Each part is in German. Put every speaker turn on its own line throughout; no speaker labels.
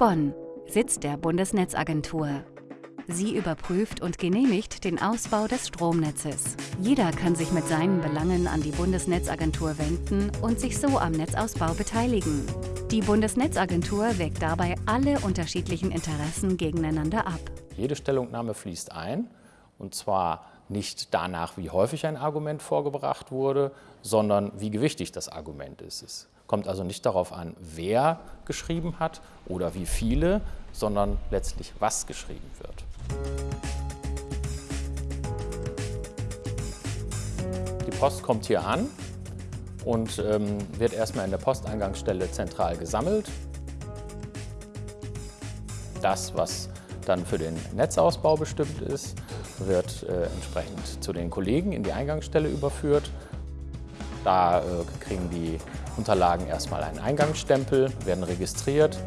Bonn, Sitz der Bundesnetzagentur. Sie überprüft und genehmigt den Ausbau des Stromnetzes. Jeder kann sich mit seinen Belangen an die Bundesnetzagentur wenden und sich so am Netzausbau beteiligen. Die Bundesnetzagentur wägt dabei alle unterschiedlichen Interessen gegeneinander ab.
Jede Stellungnahme fließt ein, und zwar nicht danach, wie häufig ein Argument vorgebracht wurde, sondern wie gewichtig das Argument ist. Kommt also nicht darauf an, wer geschrieben hat oder wie viele, sondern letztlich, was geschrieben wird. Die Post kommt hier an und ähm, wird erstmal in der Posteingangsstelle zentral gesammelt. Das, was dann für den Netzausbau bestimmt ist, wird äh, entsprechend zu den Kollegen in die Eingangsstelle überführt. Da äh, kriegen die Unterlagen erstmal einen Eingangsstempel, werden registriert.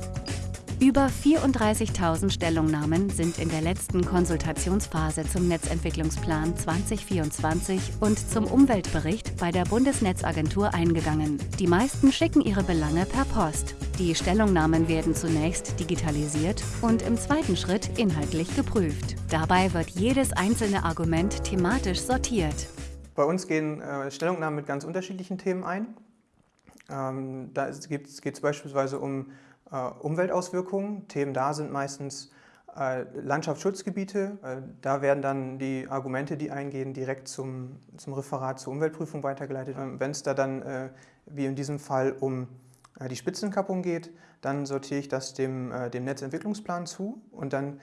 Über 34.000 Stellungnahmen sind in der letzten Konsultationsphase zum Netzentwicklungsplan 2024 und zum Umweltbericht bei der Bundesnetzagentur eingegangen. Die meisten schicken ihre Belange per Post. Die Stellungnahmen werden zunächst digitalisiert und im zweiten Schritt inhaltlich geprüft. Dabei wird jedes einzelne Argument thematisch sortiert.
Bei uns gehen äh, Stellungnahmen mit ganz unterschiedlichen Themen ein. Ähm, da geht es beispielsweise um äh, Umweltauswirkungen. Themen da sind meistens äh, Landschaftsschutzgebiete. Äh, da werden dann die Argumente, die eingehen, direkt zum, zum Referat zur Umweltprüfung weitergeleitet. Ähm, Wenn es da dann, äh, wie in diesem Fall, um äh, die Spitzenkappung geht, dann sortiere ich das dem, dem Netzentwicklungsplan zu und dann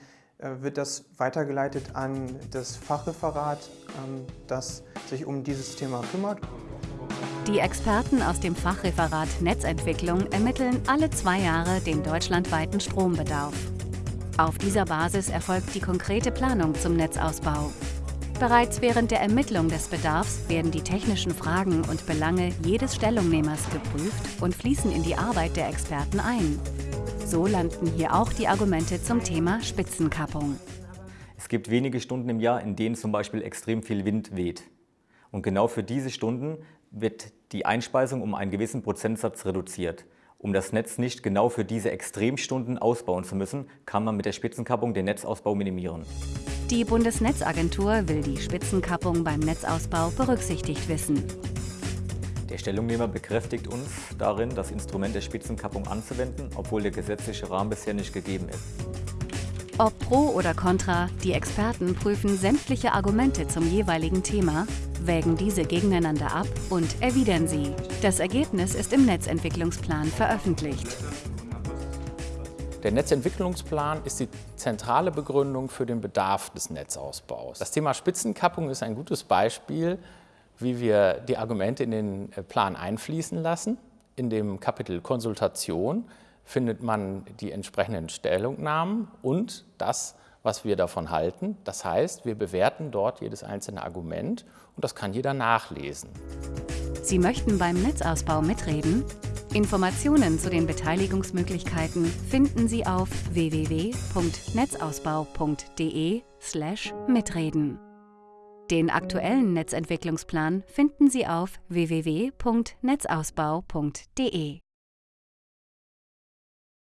wird das weitergeleitet an das Fachreferat, ähm, das sich um dieses Thema kümmert.
Die Experten aus dem Fachreferat Netzentwicklung ermitteln alle zwei Jahre den deutschlandweiten Strombedarf. Auf dieser Basis erfolgt die konkrete Planung zum Netzausbau. Bereits während der Ermittlung des Bedarfs werden die technischen Fragen und Belange jedes Stellungnehmers geprüft und fließen in die Arbeit der Experten ein. So landen hier auch die Argumente zum Thema Spitzenkappung.
Es gibt wenige Stunden im Jahr, in denen zum Beispiel extrem viel Wind weht. Und genau für diese Stunden wird die Einspeisung um einen gewissen Prozentsatz reduziert. Um das Netz nicht genau für diese Extremstunden ausbauen zu müssen, kann man mit der Spitzenkappung den Netzausbau minimieren.
Die Bundesnetzagentur will die Spitzenkappung beim Netzausbau berücksichtigt wissen.
Der Stellungnehmer bekräftigt uns darin, das Instrument der Spitzenkappung anzuwenden, obwohl der gesetzliche Rahmen bisher nicht gegeben ist.
Ob pro oder contra, die Experten prüfen sämtliche Argumente zum jeweiligen Thema, wägen diese gegeneinander ab und erwidern sie. Das Ergebnis ist im Netzentwicklungsplan veröffentlicht.
Der Netzentwicklungsplan ist die zentrale Begründung für den Bedarf des Netzausbaus. Das Thema Spitzenkappung ist ein gutes Beispiel, wie wir die Argumente in den Plan einfließen lassen. In dem Kapitel Konsultation findet man die entsprechenden Stellungnahmen und das, was wir davon halten. Das heißt, wir bewerten dort jedes einzelne Argument und das kann jeder nachlesen.
Sie möchten beim Netzausbau mitreden? Informationen zu den Beteiligungsmöglichkeiten finden Sie auf www.netzausbau.de/mitreden. Den aktuellen Netzentwicklungsplan finden Sie auf www.netzausbau.de.